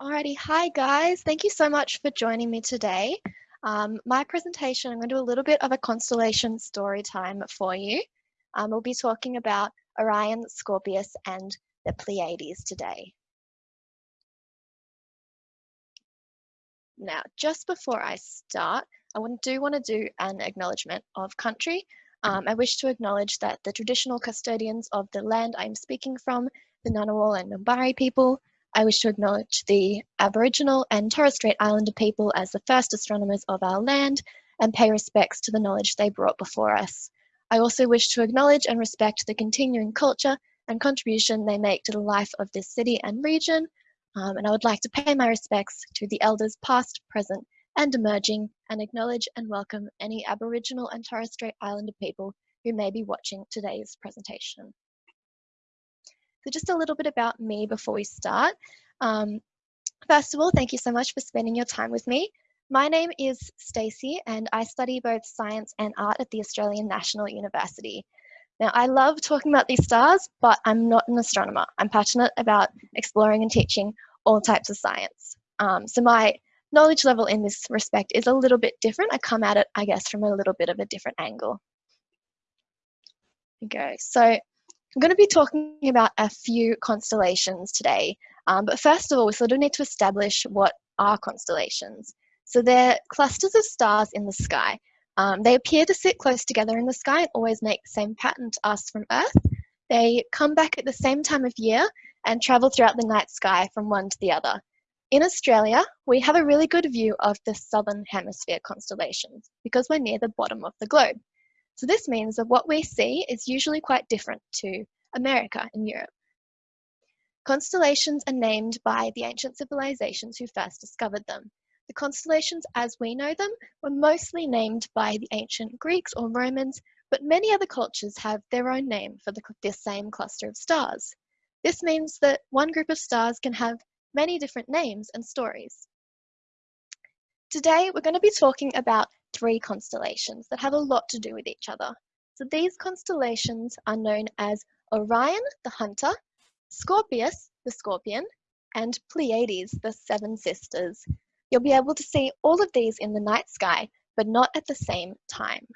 Alrighty, hi guys. Thank you so much for joining me today. Um, my presentation, I'm going to do a little bit of a constellation story time for you. Um, we'll be talking about Orion, Scorpius, and the Pleiades today. Now, just before I start, I do want to do an acknowledgement of country. Um, I wish to acknowledge that the traditional custodians of the land I'm speaking from, the Ngunnawal and Ngambri people, I wish to acknowledge the Aboriginal and Torres Strait Islander people as the first astronomers of our land and pay respects to the knowledge they brought before us. I also wish to acknowledge and respect the continuing culture and contribution they make to the life of this city and region. Um, and I would like to pay my respects to the elders past, present, and emerging, and acknowledge and welcome any Aboriginal and Torres Strait Islander people who may be watching today's presentation. So just a little bit about me before we start. Um, first of all, thank you so much for spending your time with me. My name is Stacey and I study both science and art at the Australian National University. Now, I love talking about these stars, but I'm not an astronomer. I'm passionate about exploring and teaching all types of science. Um, so my knowledge level in this respect is a little bit different. I come at it, I guess, from a little bit of a different angle. Okay, so I'm going to be talking about a few constellations today. Um, but first of all, we sort of need to establish what are constellations. So they're clusters of stars in the sky. Um, they appear to sit close together in the sky and always make the same pattern to us from Earth. They come back at the same time of year and travel throughout the night sky from one to the other. In Australia, we have a really good view of the southern hemisphere constellations because we're near the bottom of the globe. So this means that what we see is usually quite different to America and Europe. Constellations are named by the ancient civilizations who first discovered them. The constellations as we know them were mostly named by the ancient Greeks or Romans, but many other cultures have their own name for the, this same cluster of stars. This means that one group of stars can have many different names and stories. Today, we're going to be talking about three constellations that have a lot to do with each other. So these constellations are known as Orion, the hunter, Scorpius, the scorpion, and Pleiades, the seven sisters. You'll be able to see all of these in the night sky, but not at the same time.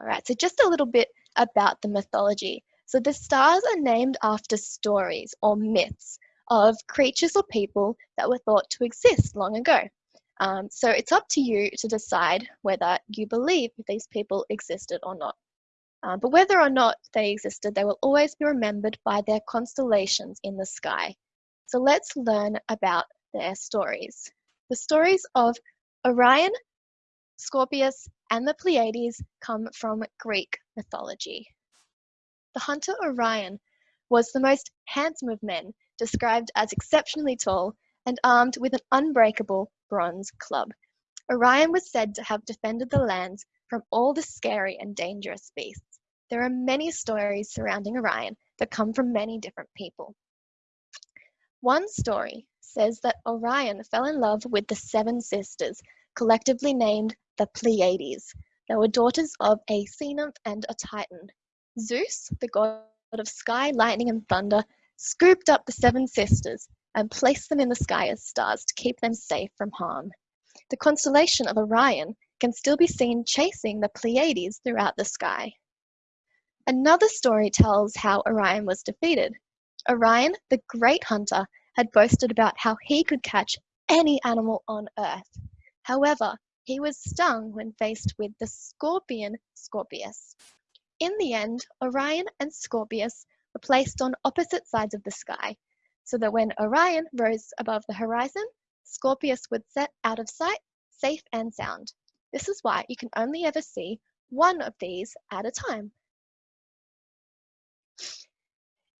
All right, so just a little bit about the mythology. So the stars are named after stories or myths of creatures or people that were thought to exist long ago. Um, so it's up to you to decide whether you believe these people existed or not. Uh, but whether or not they existed, they will always be remembered by their constellations in the sky. So let's learn about their stories. The stories of Orion, Scorpius, and the Pleiades come from Greek mythology. The hunter Orion was the most handsome of men described as exceptionally tall and armed with an unbreakable bronze club. Orion was said to have defended the lands from all the scary and dangerous beasts. There are many stories surrounding Orion that come from many different people. One story says that Orion fell in love with the seven sisters, collectively named the Pleiades. They were daughters of a sea nymph and a titan. Zeus, the god of sky, lightning, and thunder, scooped up the seven sisters and placed them in the sky as stars to keep them safe from harm. The constellation of Orion can still be seen chasing the Pleiades throughout the sky. Another story tells how Orion was defeated. Orion, the great hunter, had boasted about how he could catch any animal on earth. However, he was stung when faced with the scorpion Scorpius. In the end, Orion and Scorpius were placed on opposite sides of the sky, so that when Orion rose above the horizon, Scorpius would set out of sight, safe and sound. This is why you can only ever see one of these at a time.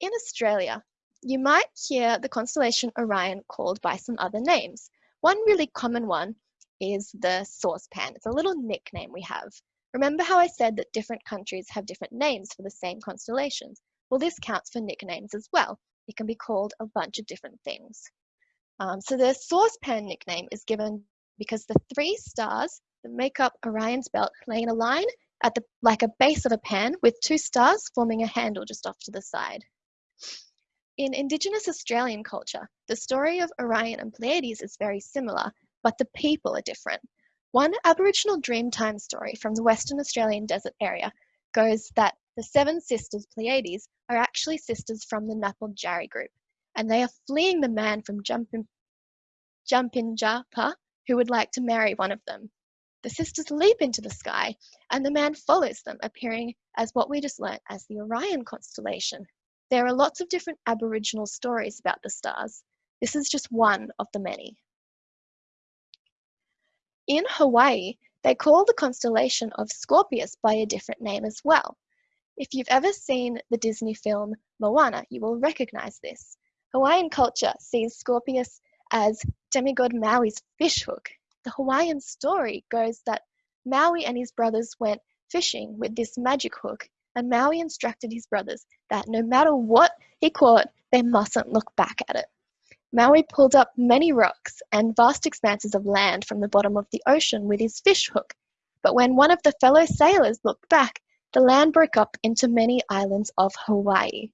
In Australia, you might hear the constellation Orion called by some other names. One really common one is the saucepan. It's a little nickname we have. Remember how I said that different countries have different names for the same constellations? Well, this counts for nicknames as well. It can be called a bunch of different things. Um, so the saucepan nickname is given because the three stars that make up Orion's belt lay in a line at the like a base of a pan with two stars forming a handle just off to the side. In Indigenous Australian culture, the story of Orion and Pleiades is very similar, but the people are different. One Aboriginal Dreamtime story from the Western Australian desert area goes that the seven sisters Pleiades are actually sisters from the Napaljarri group, and they are fleeing the man from Jumpin, Jumpinjapa who would like to marry one of them. The sisters leap into the sky, and the man follows them, appearing as what we just learnt as the Orion constellation. There are lots of different Aboriginal stories about the stars. This is just one of the many. In Hawaii, they call the constellation of Scorpius by a different name as well. If you've ever seen the Disney film Moana, you will recognize this. Hawaiian culture sees Scorpius as demigod Maui's fishhook. The Hawaiian story goes that Maui and his brothers went fishing with this magic hook and Maui instructed his brothers that no matter what he caught, they mustn't look back at it. Maui pulled up many rocks and vast expanses of land from the bottom of the ocean with his fish hook, but when one of the fellow sailors looked back, the land broke up into many islands of Hawaii.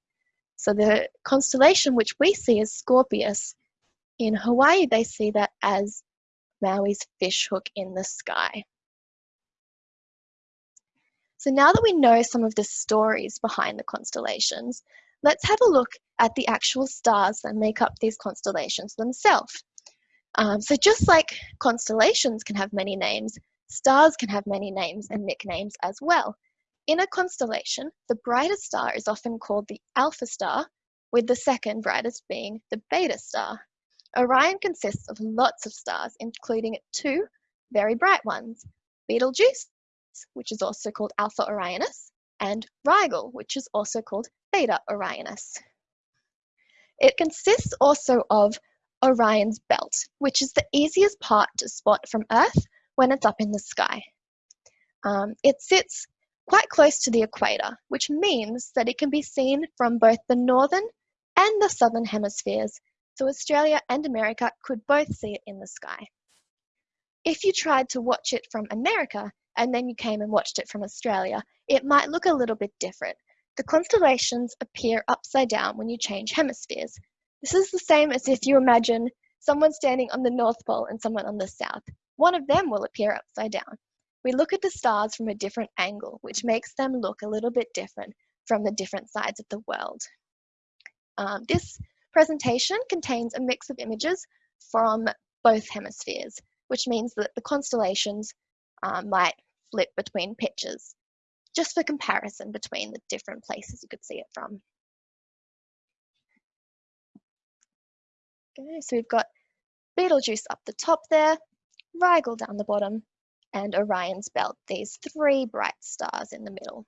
So the constellation which we see as Scorpius, in Hawaii they see that as Maui's fish hook in the sky. So now that we know some of the stories behind the constellations, let's have a look at the actual stars that make up these constellations themselves. Um, so just like constellations can have many names, stars can have many names and nicknames as well. In a constellation, the brightest star is often called the alpha star, with the second brightest being the beta star. Orion consists of lots of stars, including two very bright ones, Betelgeuse, which is also called Alpha Orionis, and Rigel, which is also called Beta Orionis. It consists also of Orion's belt, which is the easiest part to spot from Earth when it's up in the sky. Um, it sits quite close to the equator, which means that it can be seen from both the northern and the southern hemispheres, so Australia and America could both see it in the sky. If you tried to watch it from America, and then you came and watched it from Australia, it might look a little bit different. The constellations appear upside down when you change hemispheres. This is the same as if you imagine someone standing on the North Pole and someone on the South. One of them will appear upside down. We look at the stars from a different angle, which makes them look a little bit different from the different sides of the world. Um, this presentation contains a mix of images from both hemispheres, which means that the constellations uh, might flip between pictures, just for comparison between the different places you could see it from. Okay, so we've got Betelgeuse up the top there, Rigel down the bottom, and Orion's belt, these three bright stars in the middle.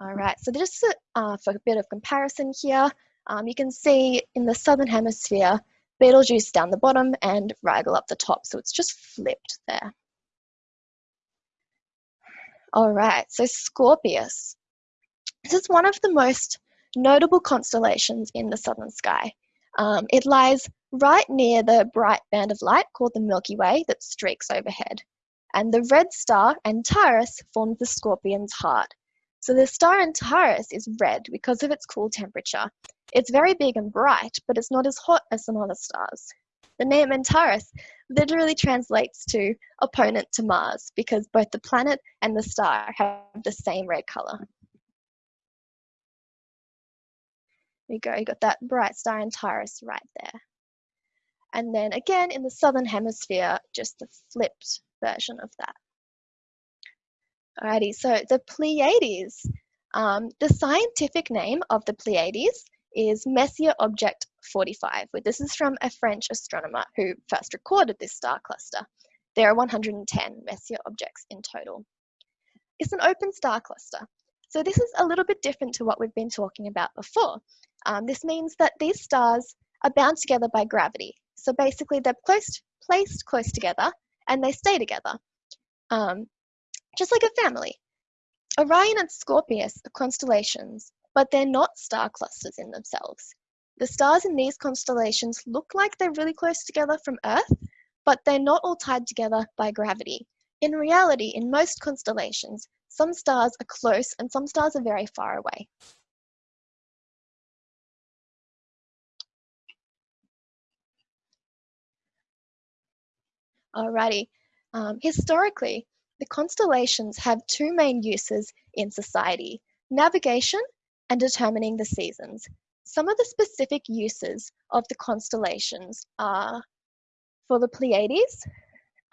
All right, so just uh, for a bit of comparison here, um, you can see in the southern hemisphere, Betelgeuse down the bottom and Rigel up the top. So it's just flipped there. All right, so Scorpius. This is one of the most notable constellations in the southern sky. Um, it lies right near the bright band of light called the Milky Way that streaks overhead. And the red star Antares forms the scorpion's heart. So the star Antares is red because of its cool temperature, it's very big and bright, but it's not as hot as some other stars. The name Antares literally translates to opponent to Mars because both the planet and the star have the same red color. There you go, you got that bright star Antares right there. And then again in the southern hemisphere, just the flipped version of that. Alrighty, so the Pleiades. Um, the scientific name of the Pleiades is Messier Object 45. This is from a French astronomer who first recorded this star cluster. There are 110 Messier objects in total. It's an open star cluster. So this is a little bit different to what we've been talking about before. Um, this means that these stars are bound together by gravity. So basically they're placed close together and they stay together, um, just like a family. Orion and Scorpius are constellations but they're not star clusters in themselves. The stars in these constellations look like they're really close together from Earth, but they're not all tied together by gravity. In reality, in most constellations, some stars are close and some stars are very far away. Alrighty. Um, historically, the constellations have two main uses in society navigation and determining the seasons. Some of the specific uses of the constellations are for the Pleiades.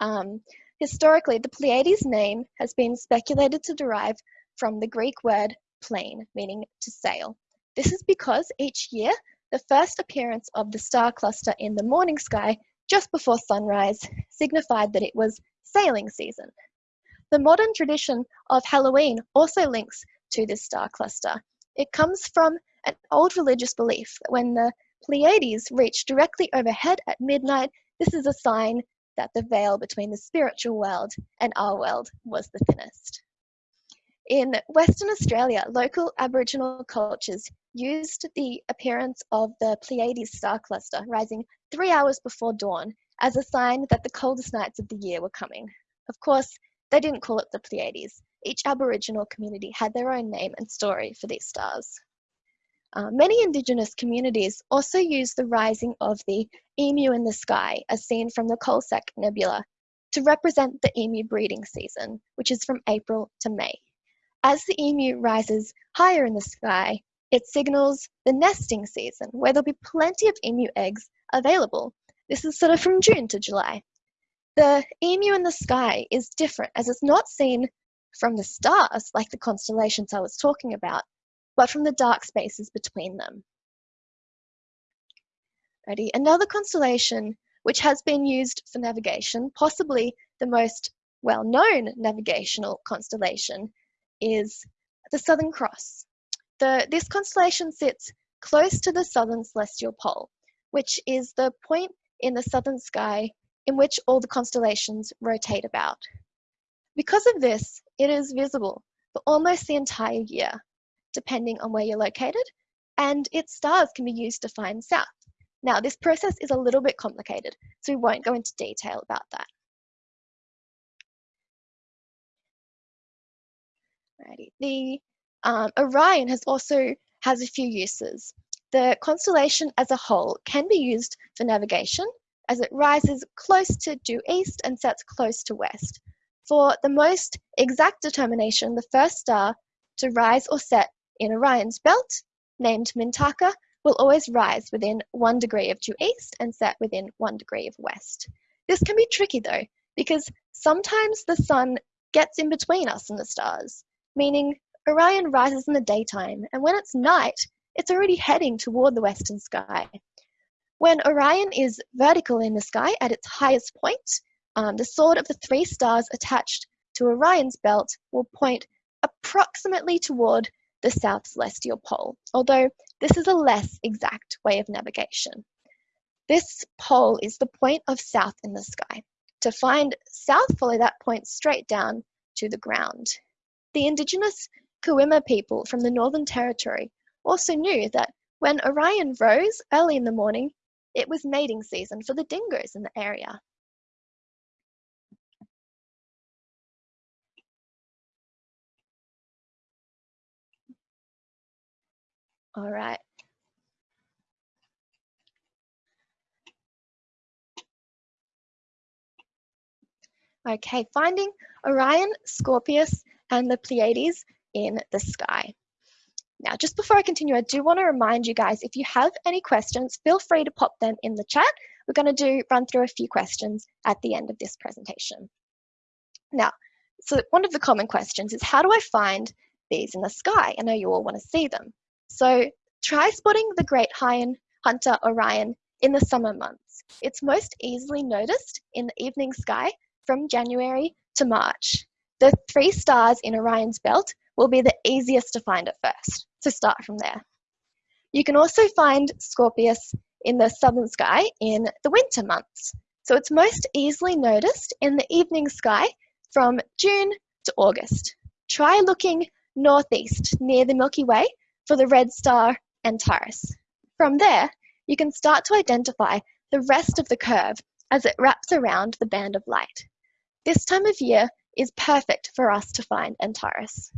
Um, historically, the Pleiades name has been speculated to derive from the Greek word plein, meaning to sail. This is because each year, the first appearance of the star cluster in the morning sky just before sunrise signified that it was sailing season. The modern tradition of Halloween also links to this star cluster. It comes from an old religious belief that when the Pleiades reach directly overhead at midnight, this is a sign that the veil between the spiritual world and our world was the thinnest. In Western Australia, local Aboriginal cultures used the appearance of the Pleiades star cluster rising three hours before dawn as a sign that the coldest nights of the year were coming. Of course, they didn't call it the Pleiades. Each Aboriginal community had their own name and story for these stars. Uh, many Indigenous communities also use the rising of the emu in the sky, as seen from the Coalsack Nebula, to represent the emu breeding season, which is from April to May. As the emu rises higher in the sky, it signals the nesting season, where there'll be plenty of emu eggs available. This is sort of from June to July. The emu in the sky is different as it's not seen from the stars like the constellations I was talking about, but from the dark spaces between them. Ready? Another constellation which has been used for navigation, possibly the most well-known navigational constellation, is the Southern Cross. The, this constellation sits close to the southern celestial pole, which is the point in the southern sky in which all the constellations rotate about. Because of this, it is visible for almost the entire year, depending on where you're located, and its stars can be used to find south. Now, this process is a little bit complicated, so we won't go into detail about that. Alrighty. The um, Orion has also has a few uses. The constellation as a whole can be used for navigation as it rises close to due east and sets close to west. For the most exact determination, the first star to rise or set in Orion's belt, named Mintaka, will always rise within one degree of due east and set within one degree of west. This can be tricky though, because sometimes the sun gets in between us and the stars, meaning Orion rises in the daytime, and when it's night, it's already heading toward the western sky. When Orion is vertical in the sky at its highest point, um, the sword of the three stars attached to Orion's belt will point approximately toward the south celestial pole, although this is a less exact way of navigation. This pole is the point of south in the sky. To find south, follow that point straight down to the ground. The indigenous Kuima people from the Northern Territory also knew that when Orion rose early in the morning, it was mating season for the dingoes in the area. All right. Okay, finding Orion, Scorpius, and the Pleiades in the sky. Now, just before I continue, I do want to remind you guys, if you have any questions, feel free to pop them in the chat. We're going to do run through a few questions at the end of this presentation. Now, so one of the common questions is how do I find these in the sky? I know you all want to see them. So try spotting the great hunter Orion in the summer months. It's most easily noticed in the evening sky from January to March. The three stars in Orion's belt will be the easiest to find at first, so start from there. You can also find Scorpius in the southern sky in the winter months. So it's most easily noticed in the evening sky from June to August. Try looking northeast near the Milky Way for the red star Antares. From there, you can start to identify the rest of the curve as it wraps around the band of light. This time of year is perfect for us to find Antares.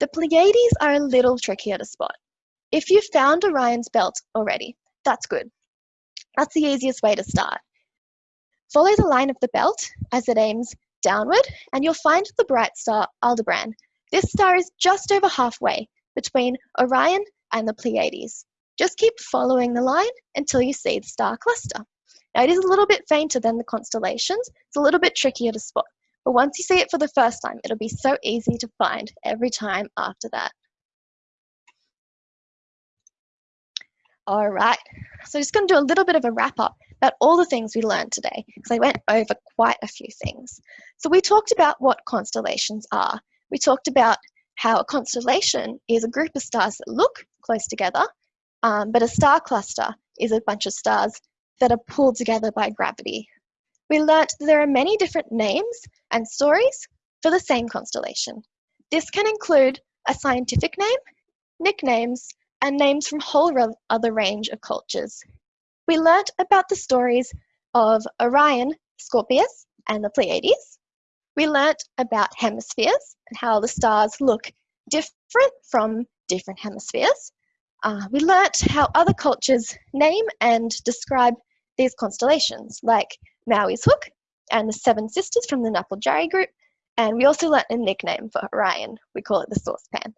The Pleiades are a little trickier to spot. If you've found Orion's belt already, that's good. That's the easiest way to start. follow the line of the belt as it aims downward and you'll find the bright star Aldebaran. This star is just over halfway between Orion and the Pleiades. Just keep following the line until you see the star cluster. Now it is a little bit fainter than the constellations, it's a little bit trickier to spot, but once you see it for the first time, it'll be so easy to find every time after that. All right, so just gonna do a little bit of a wrap up about all the things we learned today, because I went over quite a few things. So we talked about what constellations are. We talked about how a constellation is a group of stars that look close together, um, but a star cluster is a bunch of stars that are pulled together by gravity. We learnt that there are many different names and stories for the same constellation. This can include a scientific name, nicknames, and names from whole other range of cultures. We learnt about the stories of Orion, Scorpius, and the Pleiades. We learnt about hemispheres and how the stars look different from different hemispheres. Uh, we learnt how other cultures name and describe these constellations, like Maui's Hook and the Seven Sisters from the Napaljarri group. And we also learnt a nickname for Orion. We call it the saucepan.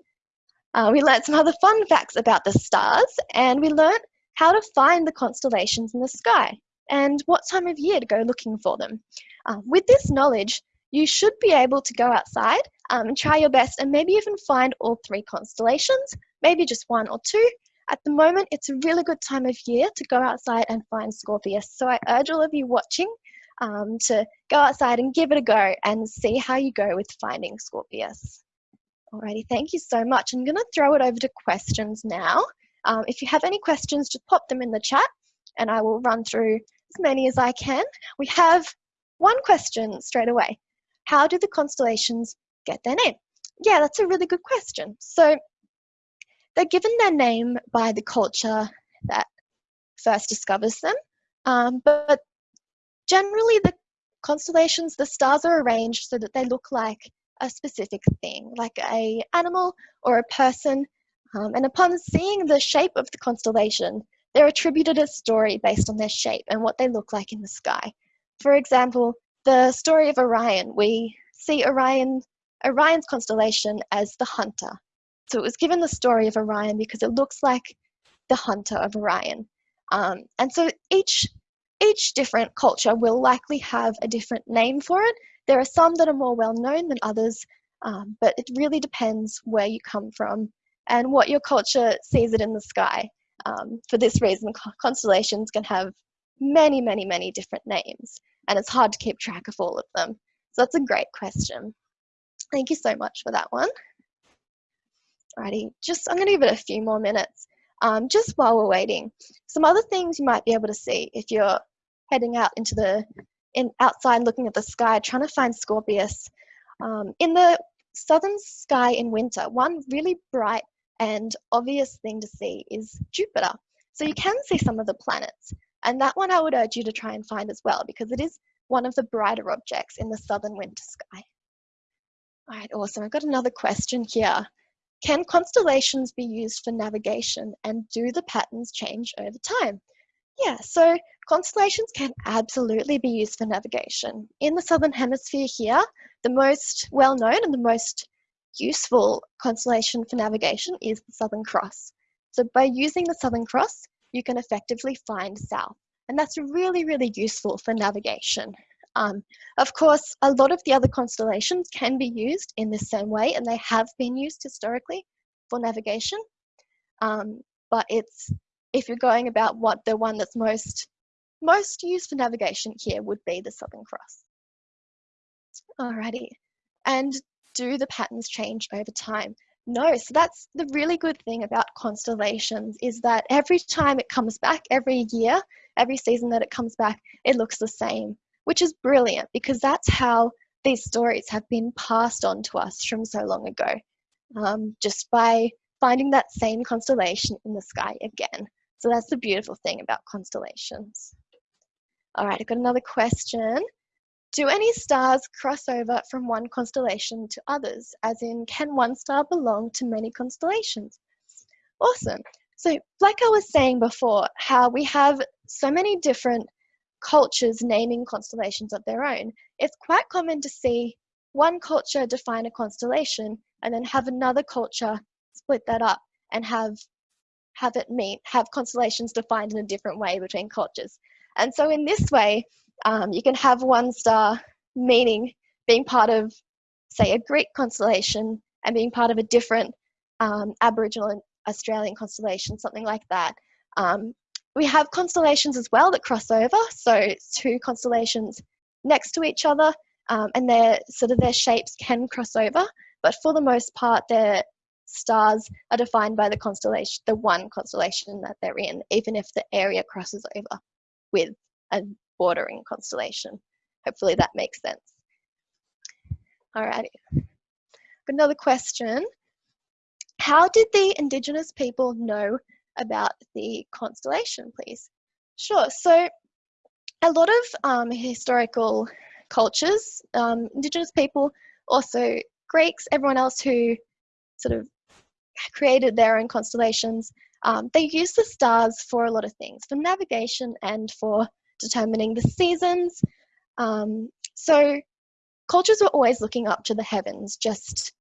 Uh, we learnt some other fun facts about the stars, and we learnt how to find the constellations in the sky and what time of year to go looking for them. Uh, with this knowledge, you should be able to go outside um, and try your best and maybe even find all three constellations maybe just one or two. At the moment, it's a really good time of year to go outside and find Scorpius. So I urge all of you watching um, to go outside and give it a go and see how you go with finding Scorpius. Alrighty, thank you so much. I'm going to throw it over to questions now. Um, if you have any questions, just pop them in the chat and I will run through as many as I can. We have one question straight away. How do the constellations get their name? Yeah, that's a really good question. So they're given their name by the culture that first discovers them, um, but generally the constellations, the stars are arranged so that they look like a specific thing, like a animal or a person. Um, and upon seeing the shape of the constellation, they're attributed a story based on their shape and what they look like in the sky. For example, the story of Orion, we see Orion, Orion's constellation as the hunter, so it was given the story of Orion because it looks like the hunter of Orion. Um, and so each, each different culture will likely have a different name for it. There are some that are more well known than others, um, but it really depends where you come from and what your culture sees it in the sky. Um, for this reason, constellations can have many, many, many different names, and it's hard to keep track of all of them. So that's a great question. Thank you so much for that one. Alrighty, just I'm going to give it a few more minutes um, just while we're waiting. Some other things you might be able to see if you're heading out into the in outside looking at the sky trying to find Scorpius. Um, in the southern sky in winter, one really bright and obvious thing to see is Jupiter. So you can see some of the planets. And that one I would urge you to try and find as well because it is one of the brighter objects in the southern winter sky. All right, awesome. I've got another question here. Can constellations be used for navigation and do the patterns change over time? Yeah, so constellations can absolutely be used for navigation. In the Southern Hemisphere here, the most well-known and the most useful constellation for navigation is the Southern Cross. So by using the Southern Cross, you can effectively find south. And that's really, really useful for navigation. Um, of course, a lot of the other constellations can be used in the same way, and they have been used historically for navigation. Um, but it's if you're going about what the one that's most most used for navigation here would be the Southern Cross. Alrighty, and do the patterns change over time? No, so that's the really good thing about constellations is that every time it comes back, every year, every season that it comes back, it looks the same which is brilliant because that's how these stories have been passed on to us from so long ago, um, just by finding that same constellation in the sky again. So that's the beautiful thing about constellations. All right, I've got another question. Do any stars cross over from one constellation to others? As in, can one star belong to many constellations? Awesome. So like I was saying before, how we have so many different cultures naming constellations of their own, it's quite common to see one culture define a constellation and then have another culture split that up and have have it mean have constellations defined in a different way between cultures. And so in this way, um, you can have one star meaning being part of, say, a Greek constellation and being part of a different um, Aboriginal and Australian constellation, something like that. Um, we have constellations as well that cross over, so two constellations next to each other, um, and their sort of their shapes can cross over, but for the most part, their stars are defined by the constellation, the one constellation that they're in, even if the area crosses over with a bordering constellation. Hopefully that makes sense. Alrighty. Another question. How did the Indigenous people know about the constellation, please? Sure. So a lot of um, historical cultures, um, Indigenous people, also Greeks, everyone else who sort of created their own constellations, um, they use the stars for a lot of things, for navigation and for determining the seasons. Um, so cultures were always looking up to the heavens just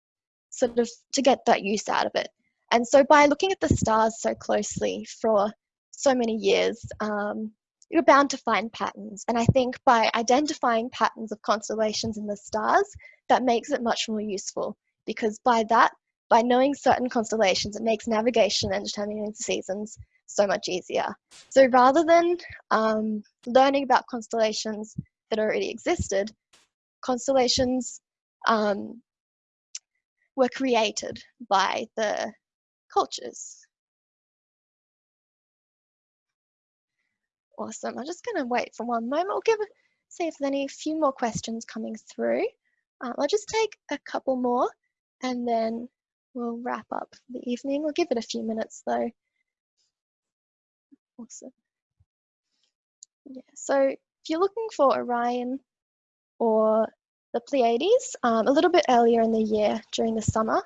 sort of to get that use out of it. And so by looking at the stars so closely for so many years, um, you're bound to find patterns. And I think by identifying patterns of constellations in the stars, that makes it much more useful because by that, by knowing certain constellations, it makes navigation and determining the seasons so much easier. So rather than um, learning about constellations that already existed, constellations um, were created by the cultures. Awesome. I'm just going to wait for one moment. We'll give see if there's any few more questions coming through. Um, I'll just take a couple more and then we'll wrap up the evening. We'll give it a few minutes though. Awesome. Yeah, so if you're looking for Orion or the Pleiades, um, a little bit earlier in the year during the summer,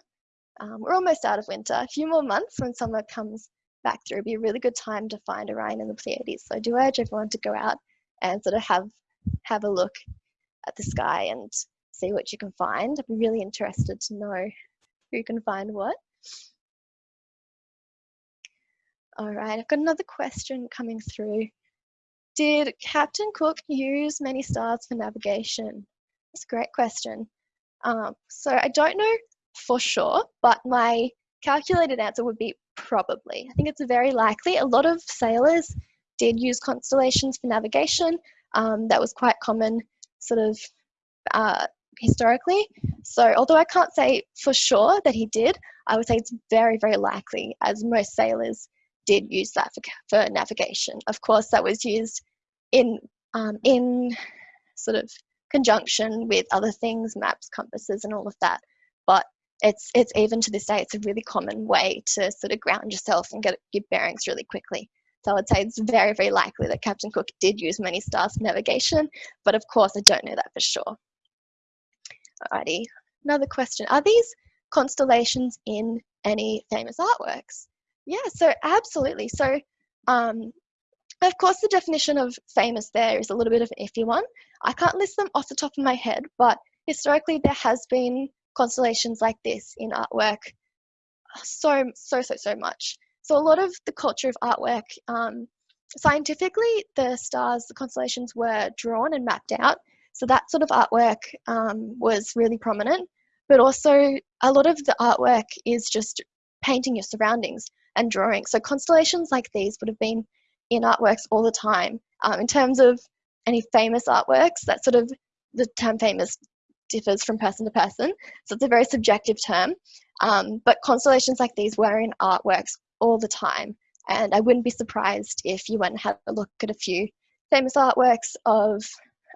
um, we're almost out of winter. A few more months when summer comes back through, be a really good time to find Orion and the Pleiades. So I do urge everyone to go out and sort of have have a look at the sky and see what you can find. I'd be really interested to know who can find what. All right, I've got another question coming through. Did Captain Cook use many stars for navigation? That's a great question. Um, so I don't know for sure, but my calculated answer would be probably. I think it's very likely. A lot of sailors did use constellations for navigation. Um, that was quite common sort of uh, historically. So although I can't say for sure that he did, I would say it's very, very likely as most sailors did use that for, for navigation. Of course, that was used in um, in sort of conjunction with other things, maps, compasses, and all of that. But it's it's even to this day, it's a really common way to sort of ground yourself and get your bearings really quickly. So I would say it's very, very likely that Captain Cook did use many stars for navigation, but of course I don't know that for sure. Alrighty, another question. Are these constellations in any famous artworks? Yeah, so absolutely. So, um, of course, the definition of famous there is a little bit of an iffy one. I can't list them off the top of my head, but historically there has been constellations like this in artwork so, so, so, so much. So a lot of the culture of artwork, um, scientifically, the stars, the constellations were drawn and mapped out. So that sort of artwork um, was really prominent. But also, a lot of the artwork is just painting your surroundings and drawing. So constellations like these would have been in artworks all the time. Um, in terms of any famous artworks, that sort of the term famous differs from person to person, so it's a very subjective term. Um, but constellations like these were in artworks all the time, and I wouldn't be surprised if you went and had a look at a few famous artworks of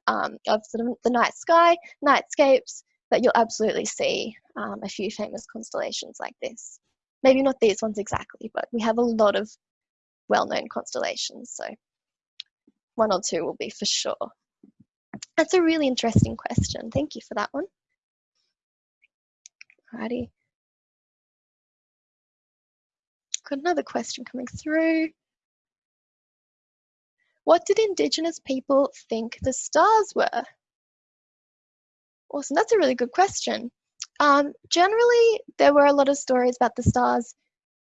um, of sort of the night sky, nightscapes, that you'll absolutely see um, a few famous constellations like this maybe not these ones exactly, but we have a lot of well-known constellations, so one or two will be for sure. That's a really interesting question. Thank you for that one. Alrighty. Got another question coming through. what did Indigenous people think the stars were? Awesome, that's a really good question. Um, generally, there were a lot of stories about the stars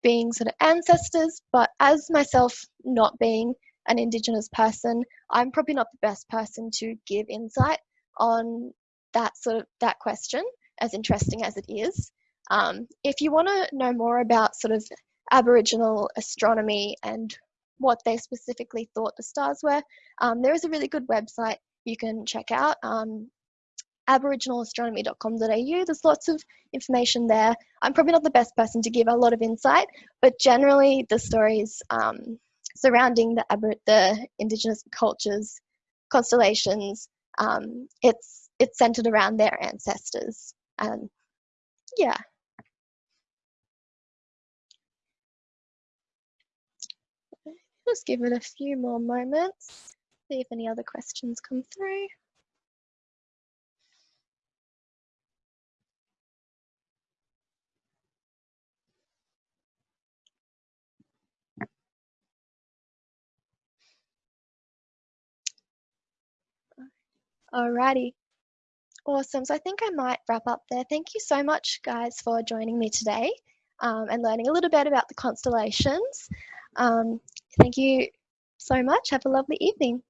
being sort of ancestors, but as myself not being an Indigenous person, I'm probably not the best person to give insight on that sort of that question, as interesting as it is. Um, if you want to know more about sort of Aboriginal astronomy and what they specifically thought the stars were, um, there is a really good website you can check out. Um, aboriginalastronomy.com.au. There's lots of information there. I'm probably not the best person to give a lot of insight, but generally the stories um, surrounding the, the Indigenous cultures, constellations, um, it's it's centered around their ancestors. And yeah. Just give it a few more moments, see if any other questions come through. Alrighty. Awesome. So I think I might wrap up there. Thank you so much, guys, for joining me today um, and learning a little bit about the constellations. Um, thank you so much. Have a lovely evening.